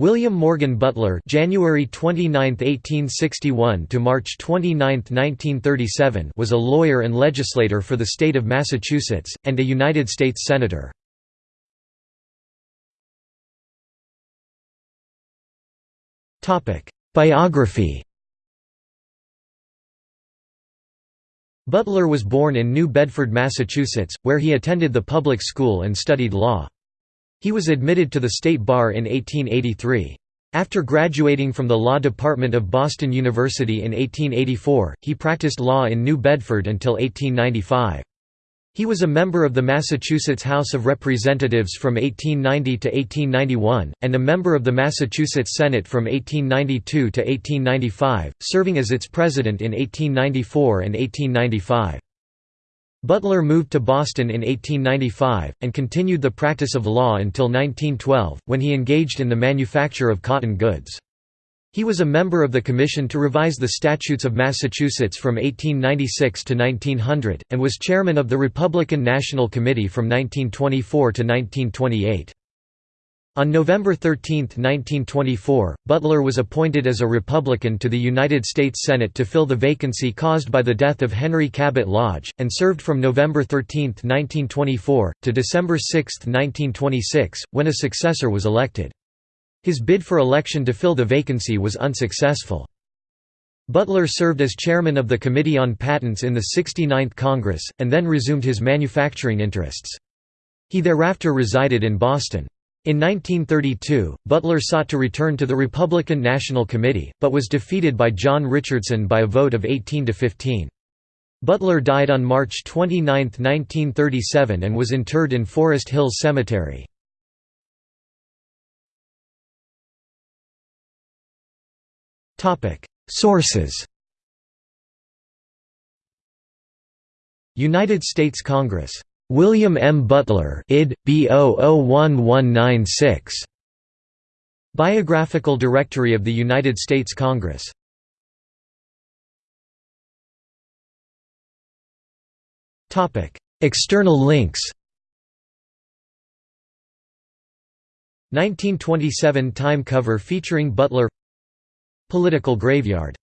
William Morgan Butler January 29, 1861 to March 29, 1937 was a lawyer and legislator for the state of Massachusetts, and a United States Senator. Biography Butler was born in New Bedford, Massachusetts, where he attended the public school and studied law. He was admitted to the state bar in 1883. After graduating from the law department of Boston University in 1884, he practiced law in New Bedford until 1895. He was a member of the Massachusetts House of Representatives from 1890 to 1891, and a member of the Massachusetts Senate from 1892 to 1895, serving as its president in 1894 and 1895. Butler moved to Boston in 1895, and continued the practice of law until 1912, when he engaged in the manufacture of cotton goods. He was a member of the Commission to revise the Statutes of Massachusetts from 1896 to 1900, and was chairman of the Republican National Committee from 1924 to 1928. On November 13, 1924, Butler was appointed as a Republican to the United States Senate to fill the vacancy caused by the death of Henry Cabot Lodge, and served from November 13, 1924, to December 6, 1926, when a successor was elected. His bid for election to fill the vacancy was unsuccessful. Butler served as chairman of the Committee on Patents in the 69th Congress, and then resumed his manufacturing interests. He thereafter resided in Boston. In 1932, Butler sought to return to the Republican National Committee, but was defeated by John Richardson by a vote of 18 to 15. Butler died on March 29, 1937 and was interred in Forest Hills Cemetery. Sources United States Congress William M. Butler id. B 001196. Biographical Directory of the United States Congress Topic: External links 1927 Time cover featuring Butler Political graveyard